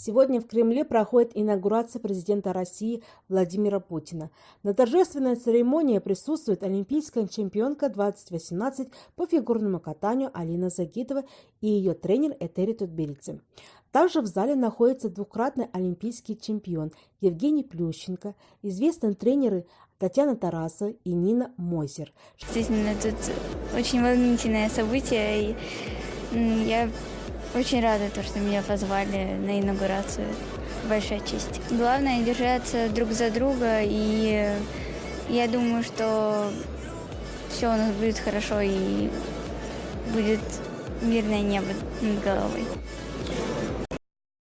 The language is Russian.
Сегодня в Кремле проходит инаугурация президента России Владимира Путина. На торжественной церемонии присутствует олимпийская чемпионка 2018 по фигурному катанию Алина Загитова и ее тренер Этери Тутберидзе. Также в зале находится двукратный олимпийский чемпион Евгений Плющенко, известные тренеры Татьяна Тараса и Нина Мойзер. Действительно, тут очень волнительное событие, и я очень рада, то, что меня позвали на инаугурацию. Большая честь. Главное держаться друг за друга, и я думаю, что все у нас будет хорошо и будет мирное небо над головой.